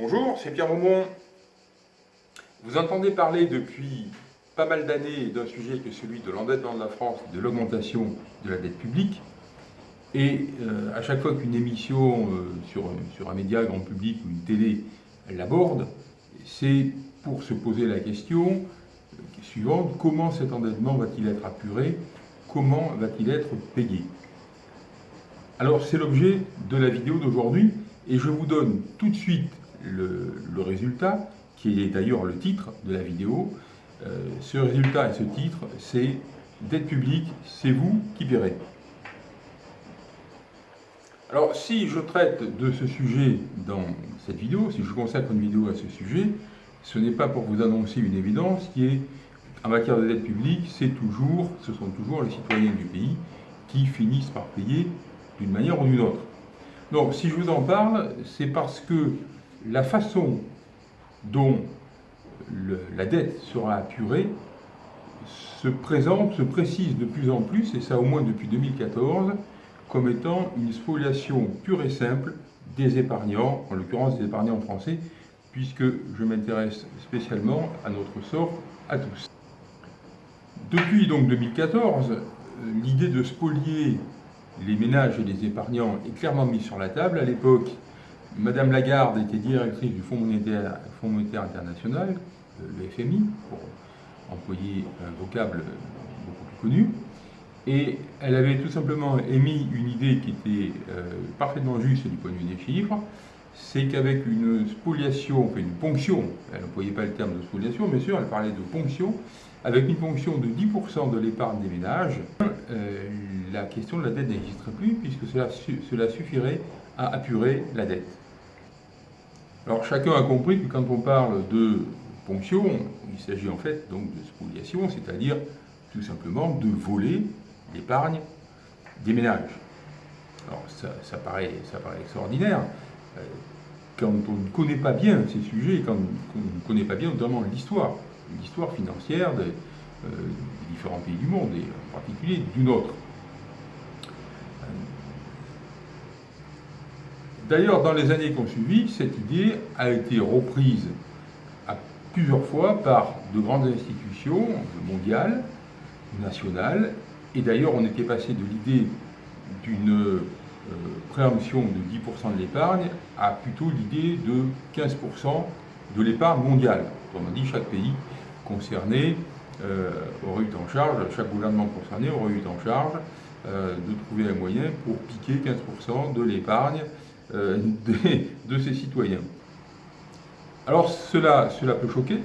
Bonjour, c'est Pierre Maumont. Vous entendez parler depuis pas mal d'années d'un sujet qui est celui de l'endettement de la France, de l'augmentation de la dette publique. Et euh, à chaque fois qu'une émission euh, sur, sur, un média grand public ou une télé l'aborde, c'est pour se poser la question euh, suivante, comment cet endettement va-t-il être apuré? Comment va-t-il être payé? Alors c'est l'objet de la vidéo d'aujourd'hui et je vous donne tout de suite le, résultat, qui est d'ailleurs le titre de la vidéo. Euh, ce résultat et ce titre, c'est « Dette publique, c'est vous qui paierez ». Alors, si je traite de ce sujet dans cette vidéo, si je consacre une vidéo à ce sujet, ce n'est pas pour vous annoncer une évidence qui est, en matière de dette publique, c'est toujours, ce sont toujours les citoyens du pays qui finissent par payer d'une manière ou d'une autre. Donc, si je vous en parle, c'est parce que la façon dont la dette sera apurée se présente, se précise de plus en plus, et ça au moins depuis 2014, comme étant une spoliation pure et simple des épargnants, en l'occurrence des épargnants français, puisque je m'intéresse spécialement à notre sort à tous. Depuis donc 2014, l'idée de spolier les ménages et les épargnants est clairement mise sur la table. À l'époque, Madame Lagarde était directrice du Fonds monétaire, international, le FMI, pour employer un vocable beaucoup plus connu. Et elle avait tout simplement émis une idée qui était euh, parfaitement juste du point de vue des chiffres, c'est qu'avec une spoliation, enfin une ponction, elle n'employait pas le terme de spoliation, bien sûr, elle parlait de ponction, avec une ponction de 10% de l'épargne des ménages, euh, la question de la dette n'existerait plus, puisque cela suffirait à apurer la dette. Alors chacun a compris que quand on parle de ponction, il s'agit en fait donc de spoliation, c'est-à-dire tout simplement de voler l'épargne des ménages. Alors ça, paraît, ça paraît extraordinaire. Euh, quand on ne connaît pas bien ces sujets, quand on ne connaît pas bien notamment l'histoire, l'histoire financière euh, des différents pays du monde, et en particulier du nôtre. D'ailleurs, dans les années qui ont suivi, cette idée a été reprise à plusieurs fois par de grandes institutions mondiales, nationales, et d'ailleurs on était passé de l'idée d'une euh, préemption de 10% de l'épargne à plutôt l'idée de 15% de l'épargne mondiale. Autrement dit, chaque pays concerné euh, aurait eu en charge, chaque gouvernement concerné aurait eu en charge euh, de trouver un moyen pour piquer 15% de l'épargne euh, de, ses citoyens. Alors cela, cela peut choquer,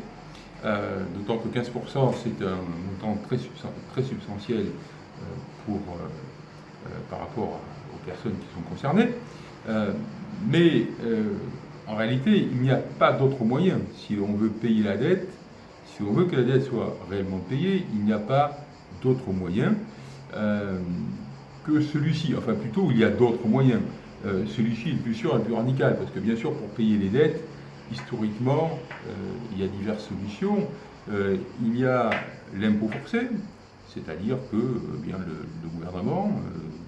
euh, d'autant que 15% c'est un montant très, très substantiel euh, pour, par rapport aux personnes qui sont concernées, mais en réalité il n'y a pas d'autre moyen. Si on veut payer la dette, si on veut que la dette soit réellement payée, il n'y a pas d'autre moyen que celui-ci. Enfin plutôt, il y a d'autres moyens. Euh, celui-ci est plus sûr et plus radical, parce que bien sûr, pour payer les dettes, historiquement, euh, il y a diverses solutions. Euh, il y a l'impôt forcé, c'est-à-dire que bien, le, gouvernement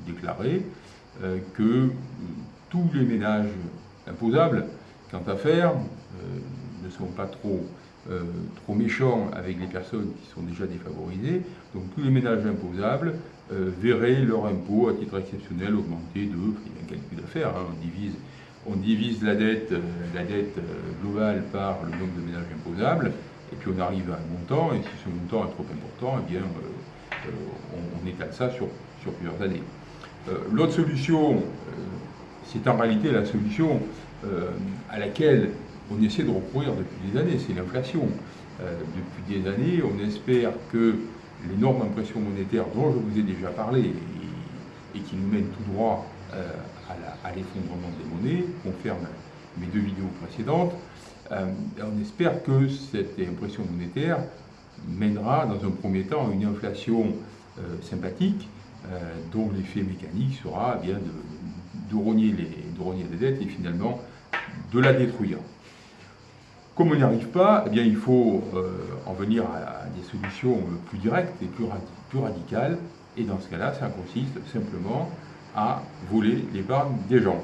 déclarait que tous les ménages imposables, quant à faire, ne sont pas trop, trop méchants avec les personnes qui sont déjà défavorisées. Donc tous les ménages imposables euh, verraient leur impôt à titre exceptionnel augmenter de, il y a un calcul à faire, hein, on, divise, on divise la dette, euh, la dette euh, globale par le nombre de ménages imposables, et puis on arrive à un montant, et si ce montant est trop important, eh bien, on, étale ça sur, sur plusieurs années. L'autre solution, c'est en réalité la solution à laquelle on essaie de recourir depuis des années, c'est l'inflation. depuis des années, on espère que les normes d'impression monétaire dont je vous ai déjà parlé et, qui nous mènent tout droit euh, à l'effondrement des monnaies, confirment mes deux vidéos précédentes, euh, on espère que cette impression monétaire mènera dans un premier temps à une inflation euh, sympathique dont l'effet mécanique sera eh bien de, les, de rogner les dettes et finalement de la détruire. Comme on n'y arrive pas, eh bien, il faut euh, en venir à, des solutions plus directes et plus, plus radicales. Et dans ce cas-là, ça consiste simplement à voler l'épargne des gens.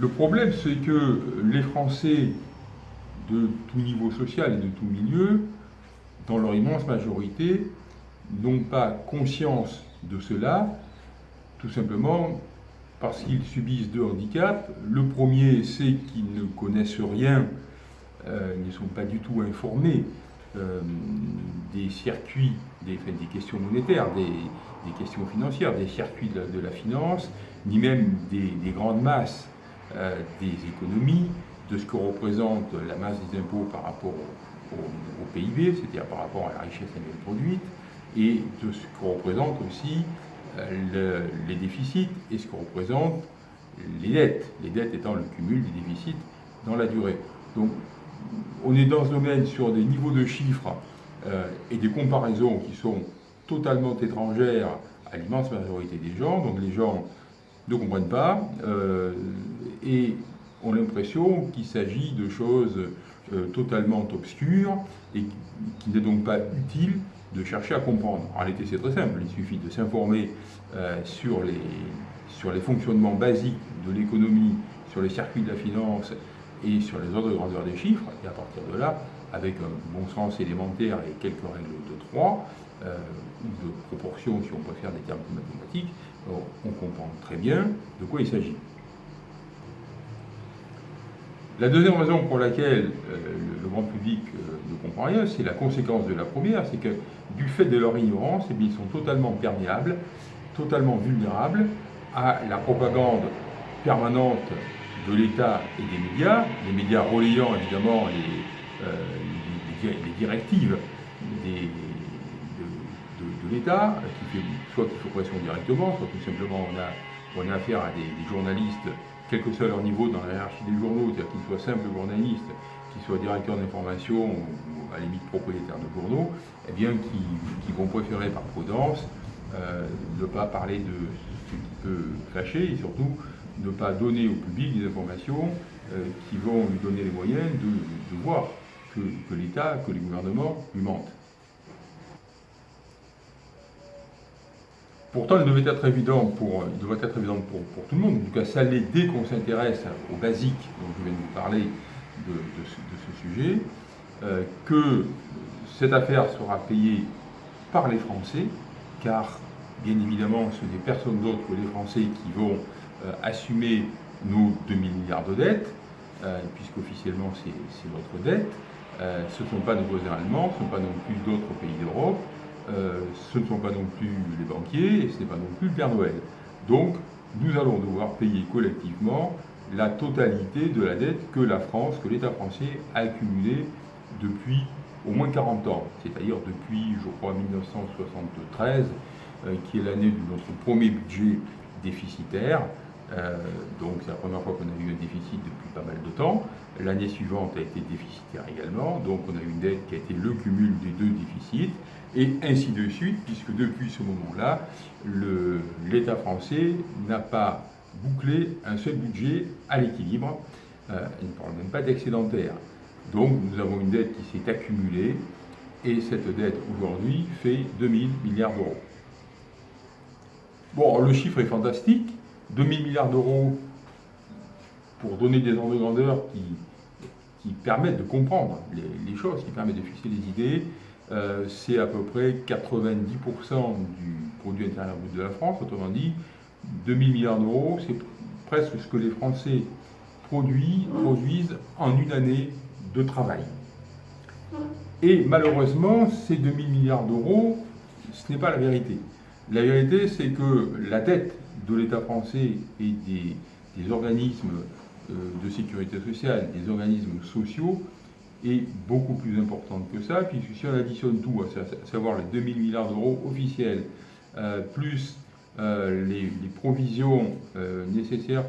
Le problème, c'est que les Français de tout niveau social et de tout milieu, dans leur immense majorité, n'ont pas conscience de cela, tout simplement parce qu'ils subissent deux handicaps. Le premier, c'est qu'ils ne connaissent rien, euh, ils ne sont pas du tout informés euh, des circuits, des, des questions monétaires, des, questions financières, des circuits de la, finance, ni même des, grandes masses euh, des économies, de ce que représente la masse des impôts par rapport au, PIB, c'est-à-dire par rapport à la richesse annuelle produite, et de ce que représente aussi les déficits et ce que représentent les dettes, les dettes étant le cumul des déficits dans la durée. Donc on est dans ce domaine sur des niveaux de chiffres euh, et des comparaisons qui sont totalement étrangères à l'immense majorité des gens, donc les gens ne comprennent pas euh, et ont l'impression qu'il s'agit de choses euh, totalement obscures et qui n'est donc pas utile de chercher à comprendre. En réalité, c'est très simple, il suffit de s'informer sur, les, sur les fonctionnements basiques de l'économie, sur les circuits de la finance et sur les ordres de grandeur des chiffres, et à partir de là, avec un bon sens élémentaire et quelques règles de 3, euh, ou de proportion si on préfère des termes mathématiques, on comprend très bien de quoi il s'agit. La deuxième raison pour laquelle euh, le, grand public euh, ne comprend rien, c'est la conséquence de la première, c'est que du fait de leur ignorance, eh ils sont totalement perméables, totalement vulnérables à la propagande permanente de l'État et des médias, les médias relayant évidemment les, euh, directives de, l'État, soit qui font pression directement, soit tout simplement on a affaire à des, journalistes, quel que soit leur niveau dans la hiérarchie des journaux, c'est-à-dire qu'ils soient simples journalistes, qu'ils soient directeurs d'information ou à la limite propriétaires de journaux, eh bien qui, vont préférer par prudence euh, ne pas parler de ce qui peut fâcher et surtout ne pas donner au public des informations euh, qui vont lui donner les moyens de, voir que, l'État, que les gouvernements lui mentent. Pourtant, il devait être évident pour, il devrait être évident pour, tout le monde, en tout cas ça l'est dès qu'on s'intéresse aux basiques dont je viens de vous parler de, ce, sujet, euh, que cette affaire sera payée par les Français, car bien évidemment ce n'est personne d'autre que les Français qui vont euh, assumer nos 2000 milliards de dettes, euh, puisqu'officiellement c'est notre dette. Euh, ce ne sont pas nos voisins allemands, ce ne sont pas non plus d'autres pays d'Europe, ce ne sont pas non plus les banquiers, et ce n'est pas non plus le Père Noël. Donc, nous allons devoir payer collectivement la totalité de la dette que la France, que l'État français a accumulée depuis au moins 40 ans, c'est-à-dire depuis, je crois, 1973, qui est l'année de notre premier budget déficitaire, euh, donc c'est la première fois qu'on a eu un déficit depuis pas mal de temps. L'année suivante a été déficitaire également, donc on a eu une dette qui a été le cumul des deux déficits, et ainsi de suite, puisque depuis ce moment-là, l'État français n'a pas bouclé un seul budget à l'équilibre, euh, il ne parle même pas d'excédentaire. Donc nous avons une dette qui s'est accumulée, et cette dette aujourd'hui fait 2000 milliards d'euros. Bon, le chiffre est fantastique, 2000 milliards d'euros pour donner des ordres de grandeur qui, qui permettent de comprendre les, choses, qui permettent de fixer les idées. Euh, c'est à peu près 90% du produit intérieur brut de la France, autrement dit, 2000 milliards d'euros, c'est presque ce que les Français produisent, produisent en une année de travail. Et malheureusement, ces 2000 milliards d'euros, ce n'est pas la vérité. La vérité, c'est que la dette de l'État français et des, organismes euh, de sécurité sociale, des organismes sociaux, est beaucoup plus importante que ça, puisque si on additionne tout, à savoir les 2000 milliards d'euros officiels, euh, plus euh, les, provisions nécessaires,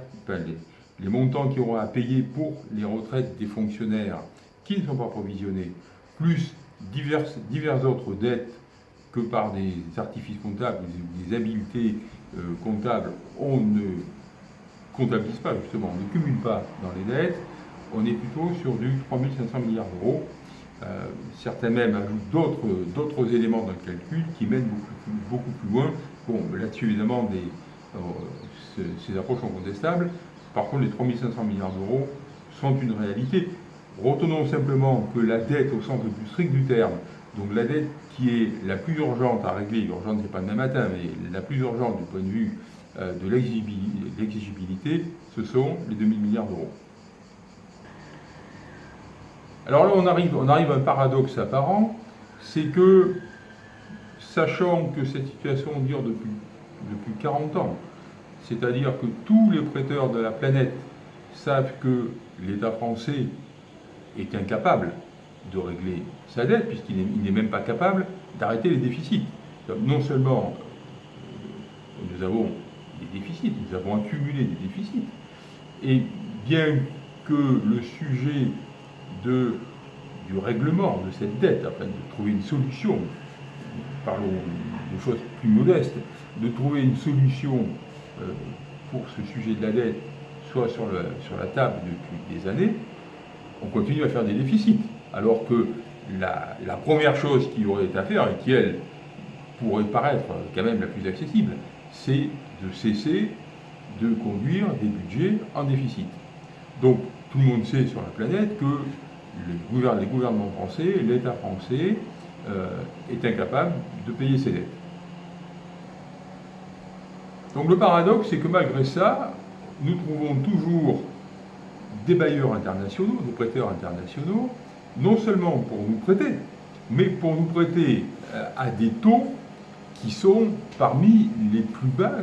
les, montants qui auront à payer pour les retraites des fonctionnaires qui ne sont pas provisionnés, plus diverses, diverses autres dettes que par des artifices comptables, des habiletés euh, comptable, on ne comptabilise pas justement, on ne cumule pas dans les dettes, on est plutôt sur du 3500 milliards d'euros. Euh, certains même ajoutent d'autres éléments dans le calcul qui mènent beaucoup, plus loin. Bon, là-dessus, évidemment, euh, ces approches sont contestables. Par contre, les 3500 milliards d'euros sont une réalité. Retenons simplement que la dette au sens le plus strict du terme, donc la dette qui est la plus urgente à régler, urgente n'est pas demain matin, mais la plus urgente du point de vue euh, de l'exigibilité, ce sont les 2000 milliards d'euros. Alors là, on arrive, on arrive à un paradoxe apparent, c'est que, sachant que cette situation dure depuis, depuis 40 ans, c'est-à-dire que tous les prêteurs de la planète savent que l'État français est incapable de régler sa dette, puisqu'il n'est même pas capable d'arrêter les déficits. Non seulement euh, nous avons des déficits, nous avons accumulé des déficits, et bien que le sujet du règlement de cette dette, afin de trouver une solution, parlons de choses plus modestes, de trouver une solution euh, pour ce sujet de la dette soit sur la table depuis des années, on continue à faire des déficits. Alors que la, première chose qui aurait été à faire, et qui, elle, pourrait paraître quand même la plus accessible, c'est de cesser de conduire des budgets en déficit. Donc, tout le monde sait sur la planète que les gouvernements français, l'État français, euh, est incapable de payer ses dettes. Donc le paradoxe, c'est que malgré ça, nous trouvons toujours des bailleurs internationaux, des prêteurs internationaux, non seulement pour nous prêter, mais pour nous prêter euh, à des taux qui sont parmi les plus bas,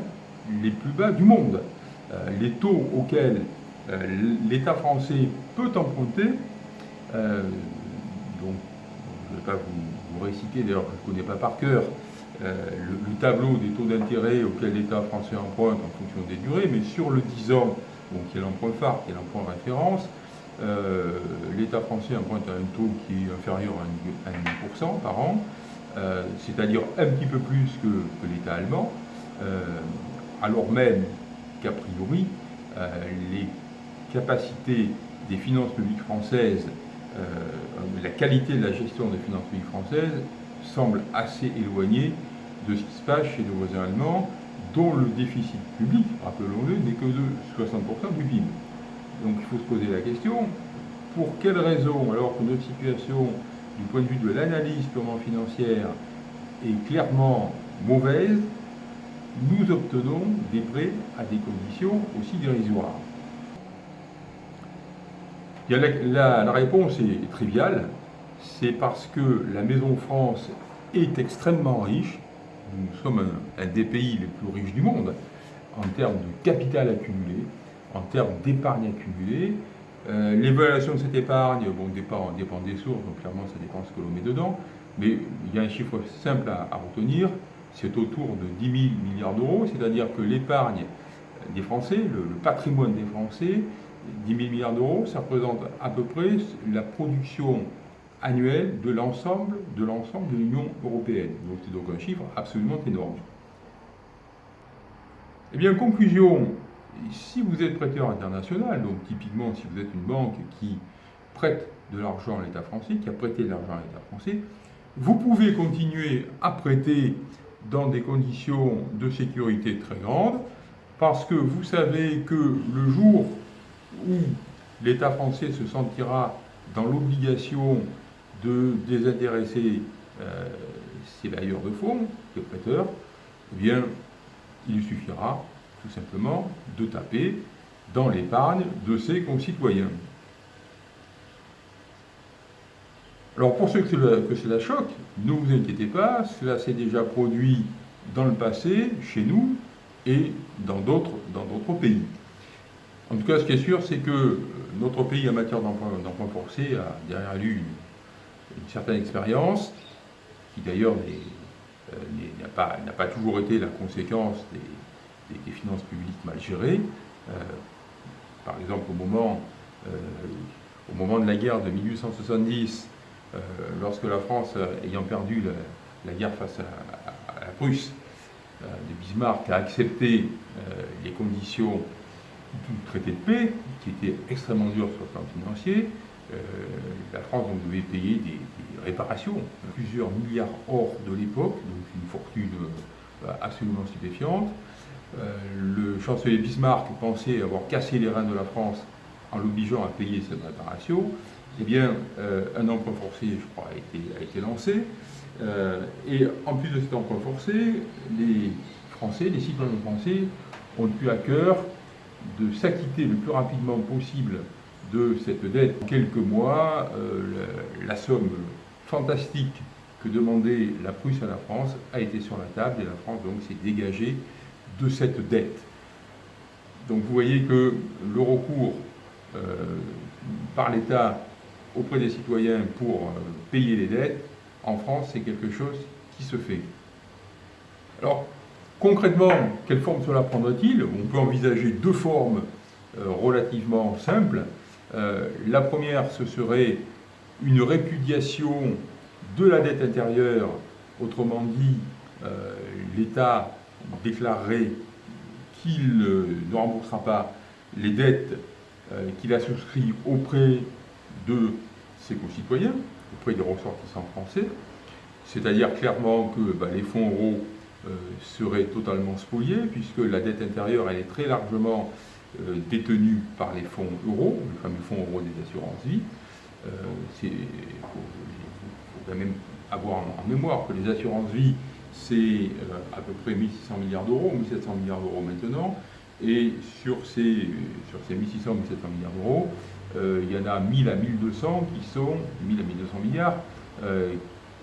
les plus bas du monde. Euh, les taux auxquels euh, l'État français peut emprunter, donc je ne vais pas vous, réciter, d'ailleurs je ne connais pas par cœur, le, le, tableau des taux d'intérêt auxquels l'État français emprunte en fonction des durées, mais sur le 10 ans, donc qui est l'emprunt phare, qui est l'emprunt référence, euh, l'État français emprunte à un taux qui est inférieur à 1,5% par an, euh, c'est-à-dire un petit peu plus que, l'État allemand, euh, alors même qu'a priori, les capacités des finances publiques françaises, la qualité de la gestion des finances publiques françaises semble assez éloignée de ce qui se passe chez nos voisins allemands, dont le déficit public, rappelons-le, n'est que de 60% du PIB. Donc il faut se poser la question, pour quelles raisons, alors que notre situation du point de vue de l'analyse purement financière est clairement mauvaise, nous obtenons des prêts à des conditions aussi dérisoires. La, réponse est triviale, c'est parce que la Maison France est extrêmement riche, nous sommes un, des pays les plus riches du monde en termes de capital accumulé, en termes d'épargne accumulée. Euh, l'évaluation de cette épargne, bon, dépend, dépend des sources, donc clairement ça dépend ce que l'on met dedans, mais il y a un chiffre simple à, retenir, c'est autour de 10 000 milliards d'euros, c'est-à-dire que l'épargne des Français, le, patrimoine des Français, 10 000 milliards d'euros, ça représente à peu près la production annuel de l'ensemble de l'ensemble de l'Union européenne. Donc c'est donc un chiffre absolument énorme. Eh bien, conclusion, si vous êtes prêteur international, donc typiquement si vous êtes une banque qui prête de l'argent à l'État français, qui a prêté de l'argent à l'État français, vous pouvez continuer à prêter dans des conditions de sécurité très grandes, parce que vous savez que le jour où l'État français se sentira dans l'obligation de désintéresser euh, ces bailleurs de fonds, ces prêteurs, eh bien, il suffira tout simplement de taper dans l'épargne de ses concitoyens. Alors pour ceux que cela, que cela choque, ne vous inquiétez pas, cela s'est déjà produit dans le passé, chez nous, et dans d'autres pays. En tout cas, ce qui est sûr, c'est que notre pays en matière d'emploi forcé a derrière lui une, une certaine expérience, qui d'ailleurs euh, n'a pas, pas, toujours été la conséquence des, des, finances publiques mal gérées. Euh, par exemple, au moment, euh, au moment de la guerre de 1870, lorsque la France, ayant perdu la, guerre face à, la Prusse, de Bismarck a accepté les conditions du traité de paix, qui était extrêmement dur sur le plan financier, euh, la France devait payer des, réparations, plusieurs milliards hors de l'époque, donc une fortune euh, absolument stupéfiante. Le chancelier Bismarck pensait avoir cassé les reins de la France en l'obligeant à payer cette réparation, eh bien, un emprunt forcé, je crois, a été, lancé. et en plus de cet emprunt forcé, les Français, les citoyens français, ont eu à cœur de s'acquitter le plus rapidement possible de cette dette. En quelques mois, euh, la, somme fantastique que demandait la Prusse à la France a été sur la table et la France donc s'est dégagée de cette dette. Donc vous voyez que le recours euh, par l'État auprès des citoyens pour euh, payer les dettes, en France, c'est quelque chose qui se fait. Alors, Concrètement, quelle forme cela prendrait-il? On peut envisager deux formes euh, relativement simples. La première, ce serait une répudiation de la dette intérieure, autrement dit, l'État déclarerait qu'il ne remboursera pas les dettes qu'il a souscrites auprès de ses concitoyens, auprès des ressortissants français, c'est-à-dire clairement que bah, les fonds euros euh, serait totalement spolié, puisque la dette intérieure, elle est très largement euh, détenue par les fonds euros, le fameux fonds euros des assurances-vie. Euh, il faut, quand même avoir en, mémoire que les assurances-vie, c'est à peu près 1600 milliards d'euros, 1700 milliards d'euros maintenant, et sur ces, sur ces 1600, 1700 milliards d'euros, il y en a 1000 à 1200 qui sont, 1000 à 1200 milliards,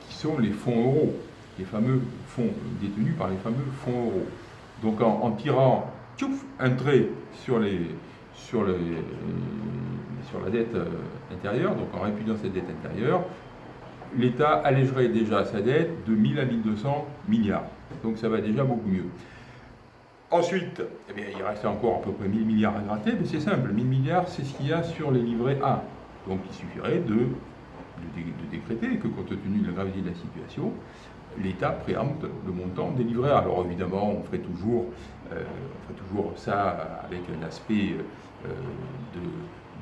qui sont les fonds euros les fameux fonds détenus par les fameux fonds euros. Donc en, tirant un trait sur, les, sur, les, sur la dette euh, intérieure, donc en répudiant cette dette intérieure, l'État allégerait déjà sa dette de 1000 à 1200 milliards. Donc ça va déjà beaucoup mieux. Ensuite, eh il reste encore à peu près 1000 milliards à gratter, mais c'est simple, 1000 milliards, c'est ce qu'il y a sur les livrets A. Donc il suffirait de, décréter que compte tenu de la gravité de la situation, l'État préempte le montant des livrets. Alors évidemment, on ferait toujours, euh, ça avec un aspect euh,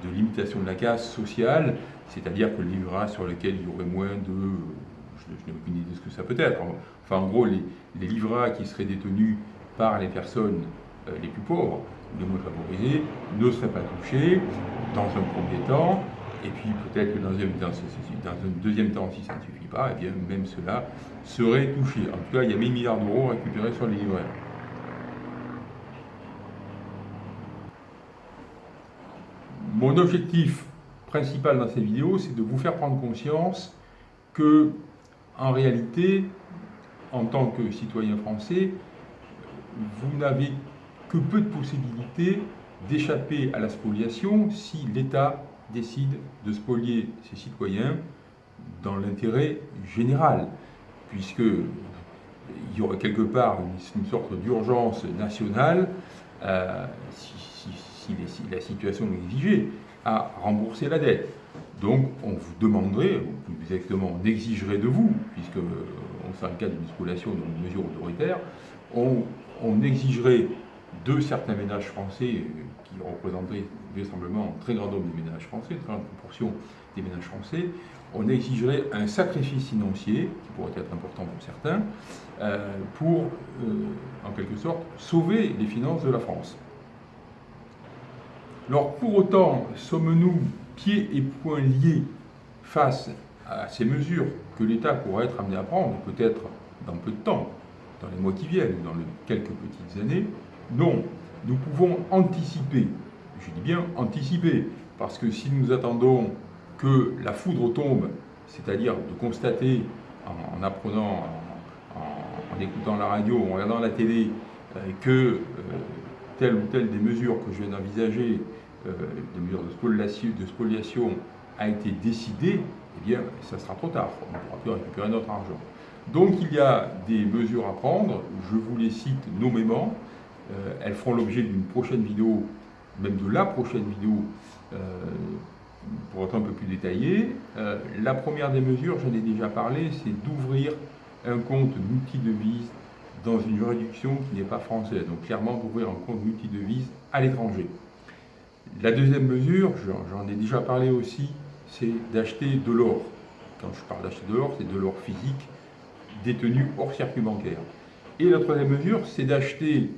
de, limitation de la casse sociale, c'est-à-dire que le livret sur lequel il y aurait moins de... Je, n'ai aucune idée de ce que ça peut être. Enfin, en gros, les, les qui seraient détenus par les personnes euh, les plus pauvres, les moins favorisées, ne seraient pas touchés dans un premier temps, et puis peut-être que dans un, deuxième temps, si ça ne suffit pas, eh bien même cela serait touché. En tout cas, il y a 1000 milliards d'euros récupérés sur les livrets. Mon objectif principal dans cette vidéo, c'est de vous faire prendre conscience que, en réalité, en tant que citoyen français, vous n'avez que peu de possibilités d'échapper à la spoliation si l'État décide de spolier ses citoyens dans l'intérêt général, puisque il y aurait quelque part une, sorte d'urgence nationale, euh, si, la situation l'exigeait, à rembourser la dette. Donc on vous demanderait, ou plus exactement on exigerait de vous, puisque on fait un cas d'une spoliation, d'une mesure autoritaire, on, on exigerait de certains ménages français qui représenteraient vraisemblablement un très grand nombre des ménages français, une très grande proportion des ménages français, on exigerait un sacrifice financier, qui pourrait être important pour certains, euh, pour, euh, en quelque sorte, sauver les finances de la France. Alors, pour autant, sommes-nous pieds et poings liés face à ces mesures que l'État pourrait être amené à prendre, peut-être dans peu de temps, dans les mois qui viennent, dans les quelques petites années? Non, nous pouvons anticiper je dis bien anticiper, parce que si nous attendons que la foudre tombe, c'est-à-dire de constater en, apprenant, en, écoutant la radio, en regardant la télé, euh, que euh, telle ou telle des mesures que je viens d'envisager, des mesures de spoliation, a été décidée, eh bien, ça sera trop tard. On ne pourra plus récupérer notre argent. Donc, il y a des mesures à prendre. Je vous les cite nommément. elles feront l'objet d'une prochaine vidéo même de la prochaine vidéo, euh, pour être un peu plus détaillé. Euh, la première des mesures, j'en ai déjà parlé, c'est d'ouvrir un compte multi-devise dans une juridiction qui n'est pas française. Donc clairement d'ouvrir un compte multi-devise à l'étranger. La deuxième mesure, j'en ai déjà parlé aussi, c'est d'acheter de l'or. Quand je parle d'acheter de l'or, c'est de l'or physique détenu hors circuit bancaire. Et la troisième mesure, c'est d'acheter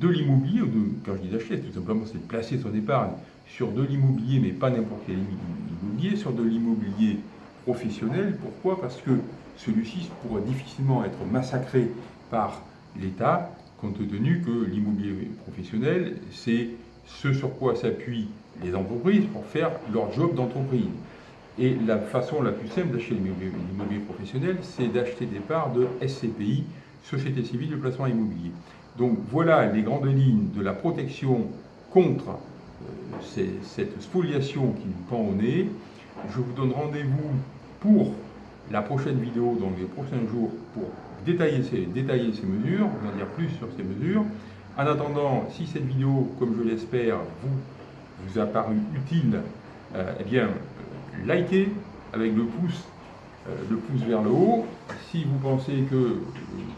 de l'immobilier, ou de, quand je dis d'acheter, tout simplement c'est de placer son épargne sur de l'immobilier, mais pas n'importe quel immobilier, sur de l'immobilier professionnel. Pourquoi? Parce que celui-ci pourrait difficilement être massacré par l'État, compte tenu que l'immobilier professionnel, c'est ce sur quoi s'appuient les entreprises pour faire leur job d'entreprise. Et la façon la plus simple d'acheter l'immobilier professionnel, c'est d'acheter des parts de SCPI, Société Civile de Placement Immobilier. Donc voilà les grandes lignes de la protection contre euh, cette spoliation qui nous pend au nez. Je vous donne rendez-vous pour la prochaine vidéo, donc les prochains jours, pour détailler ces, détailler ces mesures, vous en dire plus sur ces mesures. En attendant, si cette vidéo, comme je l'espère, vous, a paru utile, euh, eh bien, likez avec le pouce, euh, le pouce vers le haut. Si vous pensez que,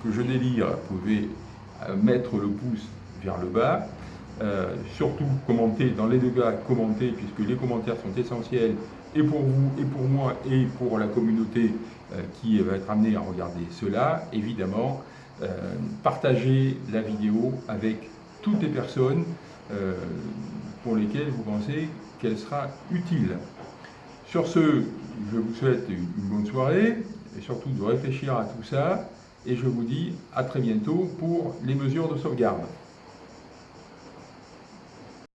que je délire, vous pouvez euh, mettre le pouce vers le bas. surtout, commentez, dans les deux cas, commentez, puisque les commentaires sont essentiels et pour vous, et pour moi, et pour la communauté euh, qui va être amenée à regarder cela. Évidemment, euh, partagez la vidéo avec toutes les personnes euh, pour lesquelles vous pensez qu'elle sera utile. Sur ce, je vous souhaite une bonne soirée, et surtout de réfléchir à tout ça, et je vous dis à très bientôt pour les mesures de sauvegarde.